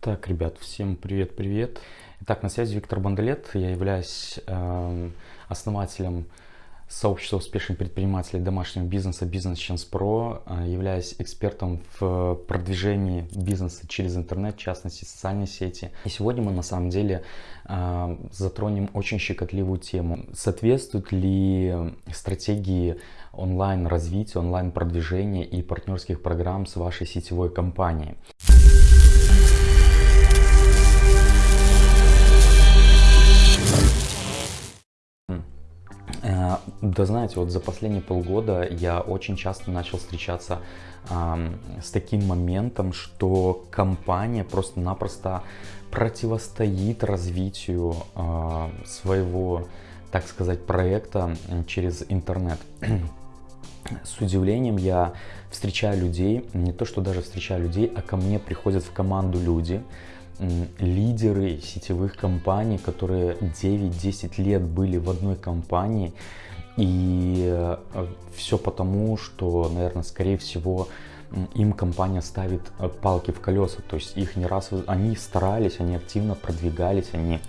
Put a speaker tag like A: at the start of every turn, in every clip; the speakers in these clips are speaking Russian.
A: Так, ребят, всем привет-привет. Итак, на связи Виктор Бандалет. Я являюсь э, основателем сообщества успешных предпринимателей домашнего бизнеса Business Chance Pro. Э, являюсь экспертом в продвижении бизнеса через интернет, в частности социальные сети. И сегодня мы на самом деле э, затронем очень щекотливую тему. Соответствуют ли стратегии онлайн развития, онлайн продвижения и партнерских программ с вашей сетевой компанией? Да знаете, вот за последние полгода я очень часто начал встречаться э, с таким моментом, что компания просто-напросто противостоит развитию э, своего, так сказать, проекта через интернет. С удивлением я встречаю людей, не то что даже встречаю людей, а ко мне приходят в команду люди, лидеры сетевых компаний, которые 9-10 лет были в одной компании, и э, все потому, что, наверное, скорее всего, им компания ставит э, палки в колеса. То есть их не раз, они старались, они активно продвигались, они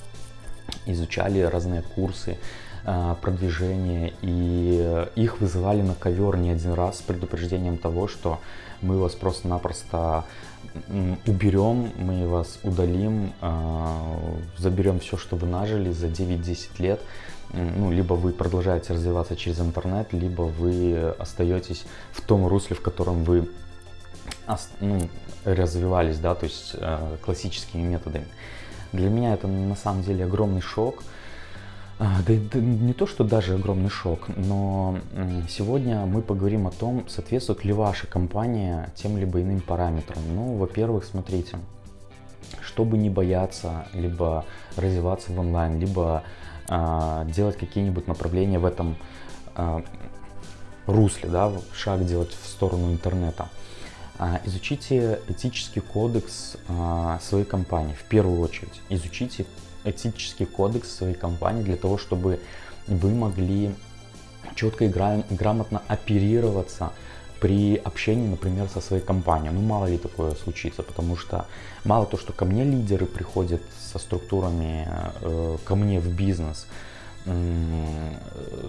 A: изучали разные курсы э, продвижения и их вызывали на ковер не один раз с предупреждением того, что мы вас просто-напросто уберем, мы вас удалим, заберем все, что вы нажили за 9-10 лет ну, либо вы продолжаете развиваться через интернет, либо вы остаетесь в том русле, в котором вы ну, развивались, да, то есть э, классическими методами. Для меня это на самом деле огромный шок. А, да, да не то, что даже огромный шок, но сегодня мы поговорим о том, соответствует ли ваша компания тем либо иным параметрам. Ну, во-первых, смотрите, чтобы не бояться либо развиваться в онлайн, либо делать какие-нибудь направления в этом а, русле, да, шаг делать в сторону интернета. А, изучите этический кодекс своей компании в первую очередь. Изучите этический кодекс своей компании для того, чтобы вы могли четко и грамотно оперироваться при общении, например, со своей компанией. Ну, мало ли такое случится, потому что мало то, что ко мне лидеры приходят со структурами, э, ко мне в бизнес, э,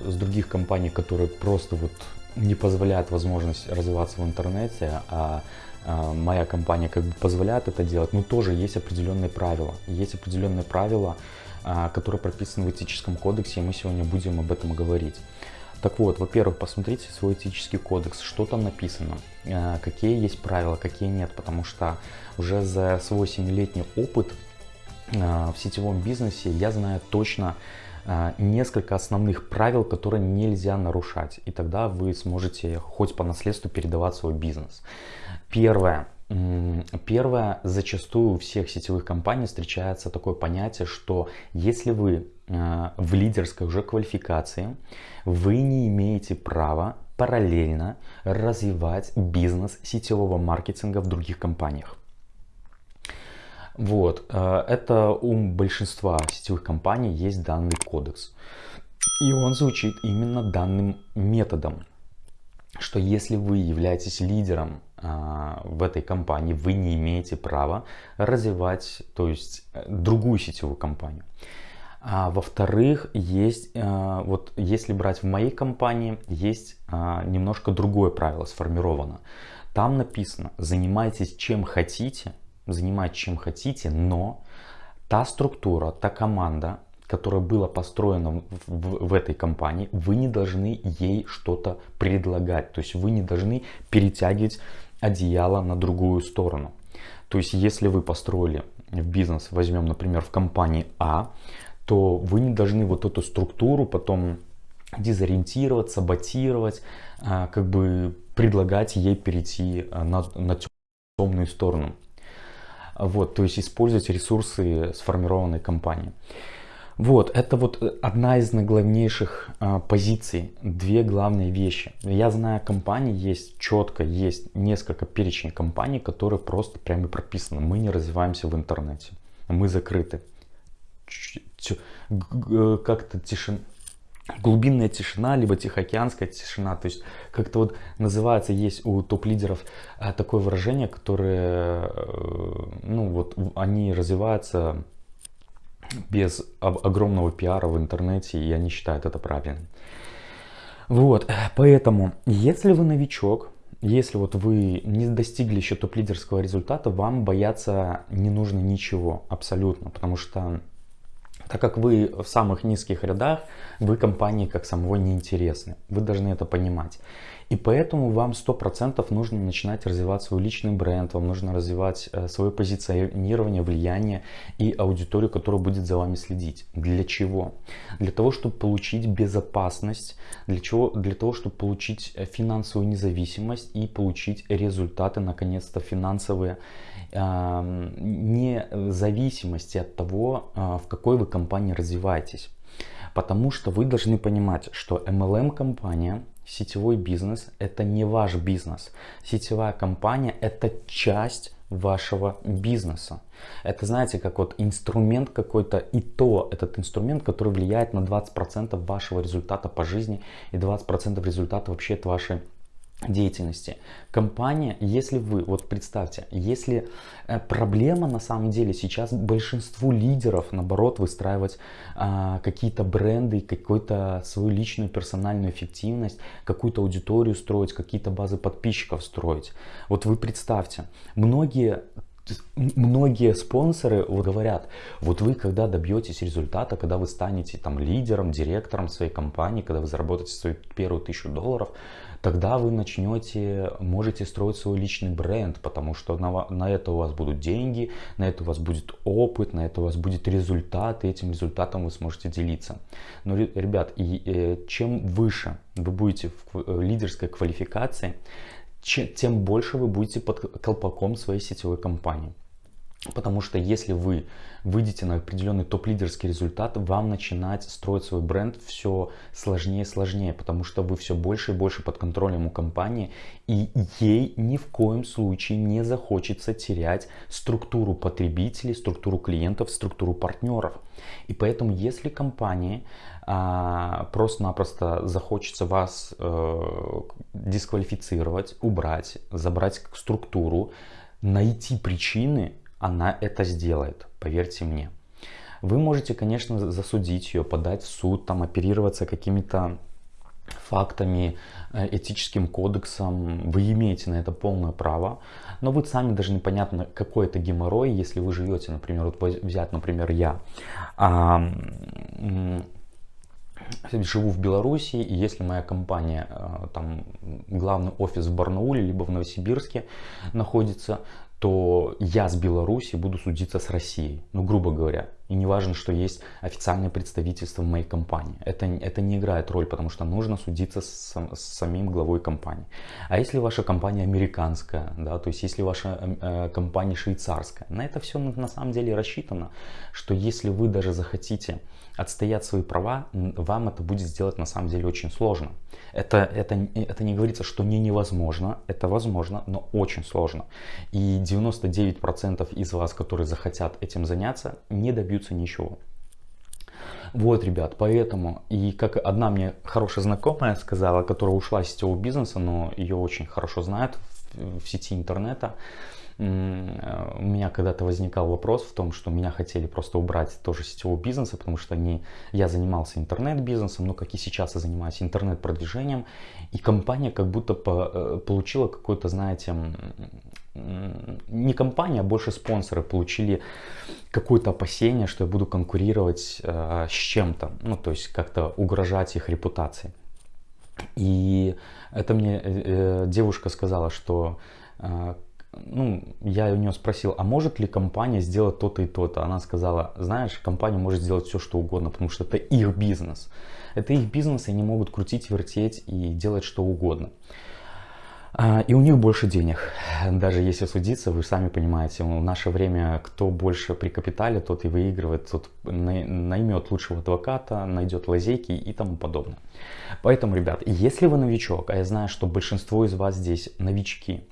A: с других компаний, которые просто вот не позволяют возможность развиваться в интернете, а э, моя компания как бы позволяет это делать, но тоже есть определенные правила. Есть определенные правила, э, которые прописаны в этическом кодексе, и мы сегодня будем об этом говорить. Так вот, во-первых, посмотрите свой этический кодекс, что там написано, э, какие есть правила, какие нет, потому что уже за свой 7-летний опыт э, в сетевом бизнесе я знаю точно э, несколько основных правил, которые нельзя нарушать, и тогда вы сможете хоть по наследству передавать свой бизнес. Первое. Первое, зачастую у всех сетевых компаний встречается такое понятие, что если вы в лидерской уже квалификации, вы не имеете права параллельно развивать бизнес сетевого маркетинга в других компаниях. Вот, э, это у большинства сетевых компаний есть данный кодекс. И он звучит именно данным методом, что если вы являетесь лидером э, в этой компании, вы не имеете права развивать, то есть э, другую сетевую компанию. А, Во-вторых, есть, а, вот если брать в моей компании, есть а, немножко другое правило сформировано. Там написано, занимайтесь чем хотите, занимайтесь чем хотите, но та структура, та команда, которая была построена в, в, в этой компании, вы не должны ей что-то предлагать. То есть вы не должны перетягивать одеяло на другую сторону. То есть если вы построили в бизнес, возьмем, например, в компании А, то вы не должны вот эту структуру потом дезориентировать, саботировать, а, как бы предлагать ей перейти а, на, на темную сторону. Вот, то есть использовать ресурсы сформированной компании. Вот, это вот одна из наиглавнейших а, позиций, две главные вещи. Я знаю компании, есть четко, есть несколько перечень компаний, которые просто прямо прописаны. Мы не развиваемся в интернете, мы закрыты как-то тишин, глубинная тишина, либо тихоокеанская тишина. То есть как-то вот называется, есть у топ-лидеров э, такое выражение, которое, э, ну вот, они развиваются без огромного пиара в интернете, и они считают это правильным. Вот, поэтому, если вы новичок, если вот вы не достигли еще топ-лидерского результата, вам бояться не нужно ничего абсолютно, потому что так как вы в самых низких рядах, вы компании как самого не интересны. Вы должны это понимать. И поэтому вам 100% нужно начинать развивать свой личный бренд, вам нужно развивать э, свое позиционирование, влияние и аудиторию, которая будет за вами следить. Для чего? Для того, чтобы получить безопасность, для, чего? для того, чтобы получить э, финансовую независимость и получить результаты, наконец-то финансовые, не зависимости от того, а, в какой вы компании развиваетесь. Потому что вы должны понимать, что MLM-компания Сетевой бизнес – это не ваш бизнес. Сетевая компания – это часть вашего бизнеса. Это, знаете, как вот инструмент какой-то, и то этот инструмент, который влияет на 20% вашего результата по жизни и 20% результата вообще от вашей деятельности. Компания, если вы, вот представьте, если э, проблема на самом деле сейчас большинству лидеров, наоборот, выстраивать а, какие-то бренды, какую-то свою личную персональную эффективность, какую-то аудиторию строить, какие-то базы подписчиков строить. Вот вы представьте, многие Многие спонсоры вот говорят, вот вы когда добьетесь результата, когда вы станете там лидером, директором своей компании, когда вы заработаете свою первую тысячу долларов, тогда вы начнете, можете строить свой личный бренд, потому что на, на это у вас будут деньги, на это у вас будет опыт, на это у вас будет результат, и этим результатом вы сможете делиться. Но, ребят, и, э, чем выше вы будете в э, лидерской квалификации, тем больше вы будете под колпаком своей сетевой компании. Потому что если вы выйдете на определенный топ-лидерский результат, вам начинать строить свой бренд все сложнее и сложнее, потому что вы все больше и больше под контролем у компании, и ей ни в коем случае не захочется терять структуру потребителей, структуру клиентов, структуру партнеров. И поэтому, если компании а, просто-напросто захочется вас э, дисквалифицировать, убрать, забрать структуру, найти причины, она это сделает, поверьте мне. Вы можете, конечно, засудить ее, подать в суд, там, оперироваться какими-то фактами, э, этическим кодексом, вы имеете на это полное право, но вы сами даже непонятно, какой это геморрой, если вы живете, например, вот взять, например, я, а, живу в Беларуси, и если моя компания, э, там, главный офис в Барнауле, либо в Новосибирске находится, то я с Беларуси буду судиться с Россией, ну грубо говоря. И не важно, что есть официальное представительство в моей компании. Это, это не играет роль, потому что нужно судиться с, с самим главой компании. А если ваша компания американская, да, то есть если ваша э, компания швейцарская, на это все на, на самом деле рассчитано, что если вы даже захотите отстоять свои права, вам это будет сделать на самом деле очень сложно. Это, это, это не говорится, что не невозможно, это возможно, но очень сложно. И 99% из вас, которые захотят этим заняться, не добьются ничего. Вот, ребят, поэтому, и как одна мне хорошая знакомая сказала, которая ушла из сетевого бизнеса, но ее очень хорошо знают в, в сети интернета, у меня когда-то возникал вопрос в том, что меня хотели просто убрать тоже сетевого бизнеса, потому что не, я занимался интернет-бизнесом, но как и сейчас я занимаюсь интернет-продвижением, и компания как будто по, э, получила какой-то, знаете, не компания, а больше спонсоры получили какое-то опасение, что я буду конкурировать э, с чем-то, ну то есть как-то угрожать их репутации. И это мне э, э девушка сказала, что э, ну, я у нее спросил, а может ли компания сделать то-то и то-то? Она сказала, знаешь, компания может сделать все, что угодно, потому что это их бизнес. Это их бизнес, и они могут крутить, вертеть и делать что угодно. А, и у них больше денег. Даже если судиться, вы сами понимаете, в наше время кто больше при капитале, тот и выигрывает, тот наймет лучшего адвоката, найдет лазейки и тому подобное. Поэтому, ребят, если вы новичок, а я знаю, что большинство из вас здесь новички,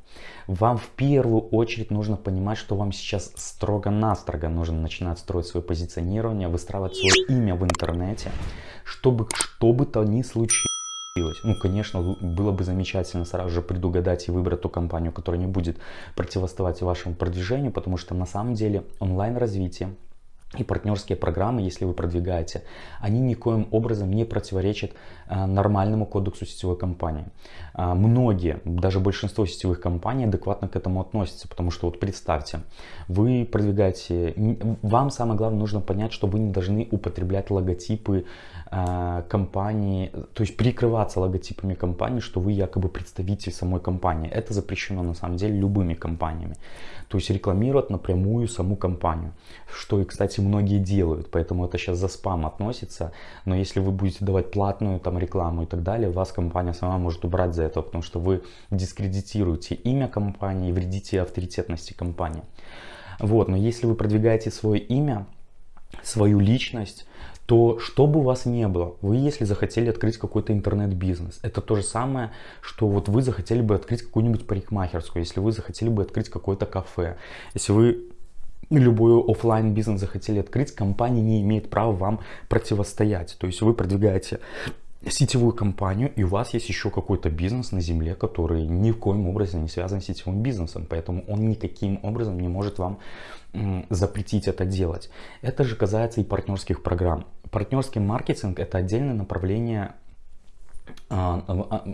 A: вам в первую очередь нужно понимать, что вам сейчас строго-настрого нужно начинать строить свое позиционирование, выстраивать свое имя в интернете, чтобы что бы то ни случилось ну, конечно, было бы замечательно сразу же предугадать и выбрать ту компанию, которая не будет противостоять вашему продвижению, потому что на самом деле онлайн-развитие и партнерские программы, если вы продвигаете, они никоим образом не противоречат нормальному кодексу сетевой компании. А, многие, даже большинство сетевых компаний адекватно к этому относятся, потому что вот представьте, вы продвигаете, вам самое главное нужно понять, что вы не должны употреблять логотипы а, компании, то есть прикрываться логотипами компании, что вы якобы представитель самой компании. Это запрещено на самом деле любыми компаниями. То есть рекламировать напрямую саму компанию, что и, кстати, многие делают, поэтому это сейчас за спам относится. Но если вы будете давать платную там рекламу и так далее, вас компания сама может убрать за это, потому что вы дискредитируете имя компании, вредите авторитетности компании. Вот, но если вы продвигаете свое имя, свою личность, то что бы у вас не было, вы если захотели открыть какой-то интернет-бизнес, это то же самое, что вот вы захотели бы открыть какую-нибудь парикмахерскую, если вы захотели бы открыть какое-то кафе, если вы любой офлайн бизнес захотели открыть, компания не имеет права вам противостоять. То есть вы продвигаете сетевую компанию, и у вас есть еще какой-то бизнес на земле, который ни в коем образом не связан с сетевым бизнесом, поэтому он никаким образом не может вам запретить это делать. Это же касается и партнерских программ. Партнерский маркетинг это отдельное направление а, а,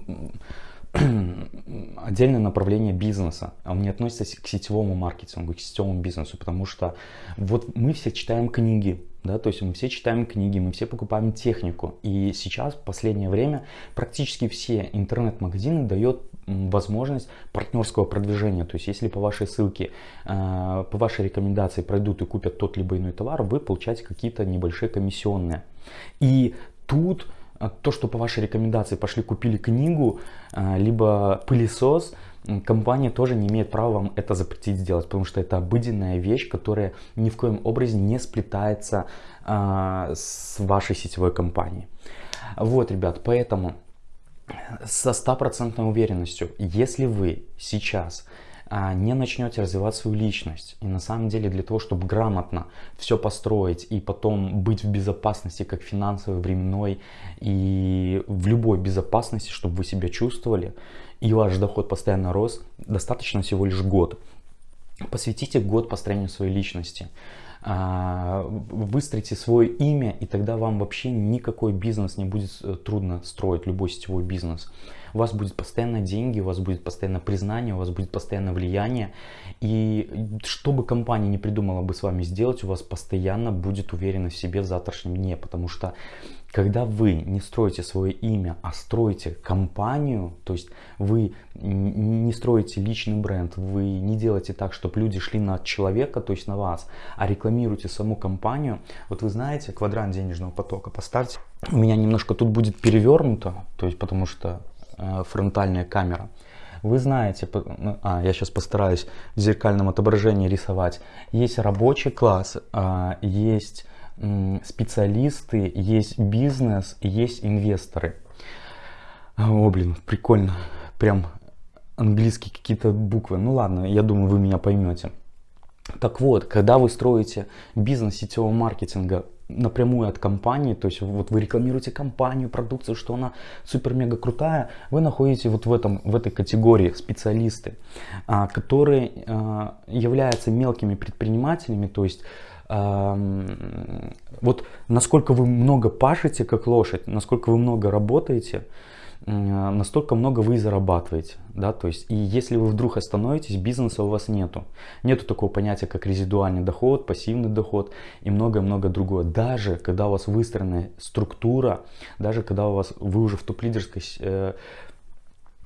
A: отдельное направление бизнеса. Он не относится к сетевому маркетингу, к сетевому бизнесу, потому что вот мы все читаем книги, да, то есть мы все читаем книги, мы все покупаем технику. И сейчас, в последнее время, практически все интернет-магазины дают возможность партнерского продвижения. То есть, если по вашей ссылке, э, по вашей рекомендации пройдут и купят тот либо иной товар, вы получаете какие-то небольшие комиссионные. И тут э, то, что по вашей рекомендации пошли купили книгу, э, либо пылесос, компания тоже не имеет права вам это запретить сделать, потому что это обыденная вещь, которая ни в коем образе не сплетается а, с вашей сетевой компанией. Вот, ребят, поэтому со стопроцентной уверенностью, если вы сейчас не начнете развивать свою личность. И на самом деле для того, чтобы грамотно все построить и потом быть в безопасности, как финансовой, временной и в любой безопасности, чтобы вы себя чувствовали, и ваш доход постоянно рос, достаточно всего лишь год. Посвятите год построению своей личности. А, выстроите свое имя, и тогда вам вообще никакой бизнес не будет э, трудно строить, любой сетевой бизнес. У вас будет постоянно деньги, у вас будет постоянно признание, у вас будет постоянно влияние. И что бы компания не придумала бы с вами сделать, у вас постоянно будет уверенность в себе в завтрашнем дне. Потому что когда вы не строите свое имя, а строите компанию, то есть вы не строите личный бренд, вы не делаете так, чтобы люди шли на человека, то есть на вас, а рекламируете саму компанию. Вот вы знаете, квадрант денежного потока поставьте. У меня немножко тут будет перевернуто, то есть потому что фронтальная камера. Вы знаете, ну, а, я сейчас постараюсь в зеркальном отображении рисовать. Есть рабочий класс, а, есть специалисты, есть бизнес, есть инвесторы. О, блин, прикольно. Прям английские какие-то буквы. Ну ладно, я думаю, вы меня поймете. Так вот, когда вы строите бизнес сетевого маркетинга напрямую от компании, то есть вот вы рекламируете компанию, продукцию, что она супер-мега крутая, вы находите вот в, этом, в этой категории специалисты, а, которые а, являются мелкими предпринимателями, то есть вот насколько вы много пашете как лошадь, насколько вы много работаете, настолько много вы зарабатываете. Да? То есть, и если вы вдруг остановитесь, бизнеса у вас нету. Нету такого понятия, как резидуальный доход, пассивный доход и многое-многое другое. Даже когда у вас выстроена структура, даже когда у вас, вы уже в топ-лидерской э,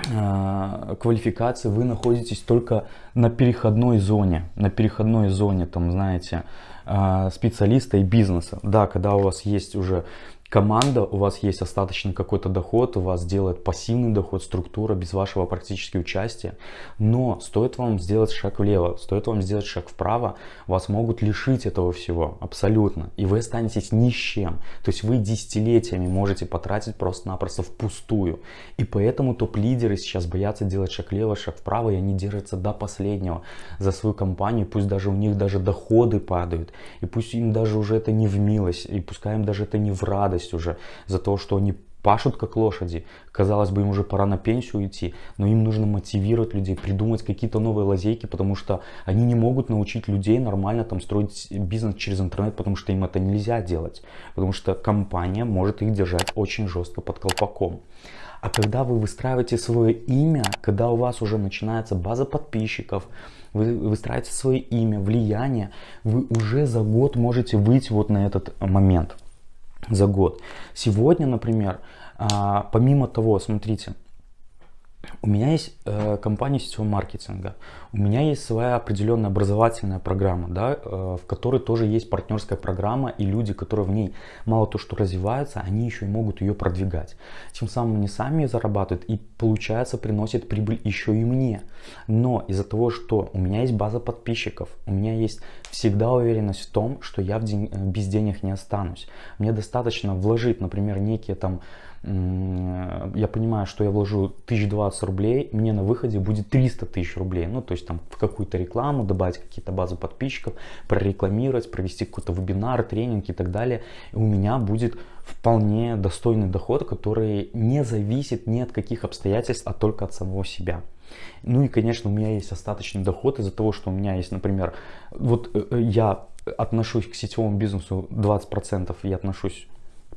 A: э, квалификации, вы находитесь только на переходной зоне. На переходной зоне, там, знаете, э, специалиста и бизнеса. Да, когда у вас есть уже команда, у вас есть остаточный какой-то доход, у вас делает пассивный доход, структура без вашего практически участия. Но стоит вам сделать шаг влево, стоит вам сделать шаг вправо, вас могут лишить этого всего абсолютно. И вы останетесь ни с чем. То есть вы десятилетиями можете потратить просто-напросто впустую. И поэтому топ-лидеры сейчас боятся делать шаг влево, шаг вправо, и они держатся до последнего за свою компанию. Пусть даже у них даже доходы падают, и пусть им даже уже это не в милость, и пускай им даже это не в радость радость уже за то, что они пашут как лошади. Казалось бы, им уже пора на пенсию идти, но им нужно мотивировать людей, придумать какие-то новые лазейки, потому что они не могут научить людей нормально там строить бизнес через интернет, потому что им это нельзя делать. Потому что компания может их держать очень жестко под колпаком. А когда вы выстраиваете свое имя, когда у вас уже начинается база подписчиков, вы выстраиваете свое имя, влияние, вы уже за год можете выйти вот на этот момент за год. Сегодня, например, а, помимо того, смотрите, у меня есть э, компания сетевого маркетинга, у меня есть своя определенная образовательная программа, да, э, в которой тоже есть партнерская программа, и люди, которые в ней мало то, что развиваются, они еще и могут ее продвигать. Тем самым они сами зарабатывают и, получается, приносят прибыль еще и мне. Но из-за того, что у меня есть база подписчиков, у меня есть всегда уверенность в том, что я в день, э, без денег не останусь. Мне достаточно вложить, например, некие там я понимаю, что я вложу 1020 рублей, мне на выходе будет 300 тысяч рублей. Ну, то есть там в какую-то рекламу добавить какие-то базы подписчиков, прорекламировать, провести какой-то вебинар, тренинг и так далее. И у меня будет вполне достойный доход, который не зависит ни от каких обстоятельств, а только от самого себя. Ну и, конечно, у меня есть остаточный доход из-за того, что у меня есть, например, вот э, э, я отношусь к сетевому бизнесу 20%, я отношусь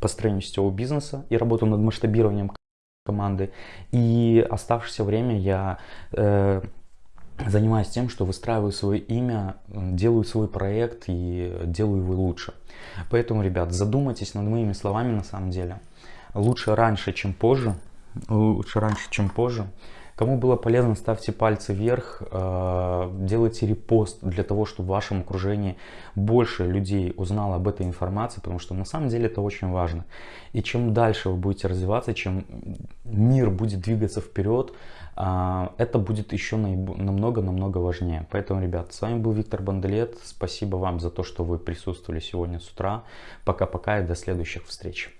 A: построению сетевого бизнеса и работаю над масштабированием команды. И оставшееся время я э, занимаюсь тем, что выстраиваю свое имя, делаю свой проект и делаю его лучше. Поэтому, ребят, задумайтесь над моими словами на самом деле. Лучше раньше, чем позже. Лучше раньше, чем позже. Кому было полезно, ставьте пальцы вверх, э, делайте репост для того, чтобы в вашем окружении больше людей узнало об этой информации, потому что на самом деле это очень важно. И чем дальше вы будете развиваться, чем мир будет двигаться вперед, э, это будет еще намного-намного важнее. Поэтому, ребят, с вами был Виктор Банделет. Спасибо вам за то, что вы присутствовали сегодня с утра. Пока-пока и до следующих встреч.